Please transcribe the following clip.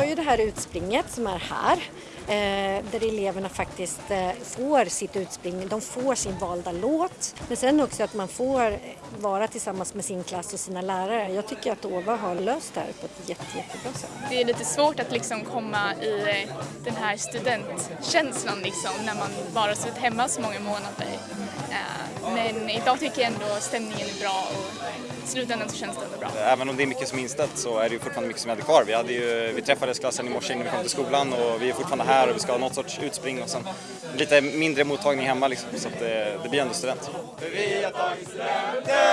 här utspringet som är här eh, där eleverna faktiskt eh, får sitt utspring, de får sin valda låt. Men sen också att man får vara tillsammans med sin klass och sina lärare. Jag tycker att OVA har löst det här på ett jätte, jättebra sätt. Det är lite svårt att liksom komma i den här studentkänslan liksom när man bara suttit hemma så många månader. Eh, men idag tycker jag ändå stämningen är bra och i slutändan så känns det ändå bra. Även om det är mycket som är inställt så är det ju fortfarande mycket som vi hade kvar. Vi, hade ju, vi träffades klassen i morse innan vi kom till skolan och vi är fortfarande här och vi ska ha något sorts utspring och sen lite mindre mottagning hemma liksom, så att det, det blir ändå student. För vi har tagit studenter!